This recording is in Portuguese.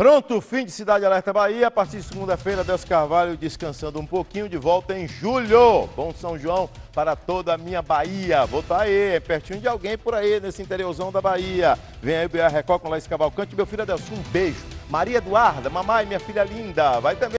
Pronto, fim de Cidade Alerta Bahia. A partir de segunda-feira, Deus Carvalho descansando um pouquinho, de volta em julho. Bom São João para toda a minha Bahia. Vou estar aí, é pertinho de alguém por aí, nesse interiorzão da Bahia. Vem aí o BR Record com Laís Cavalcante. Meu filho Adelson, um beijo. Maria Eduarda, mamãe, minha filha linda. Vai também.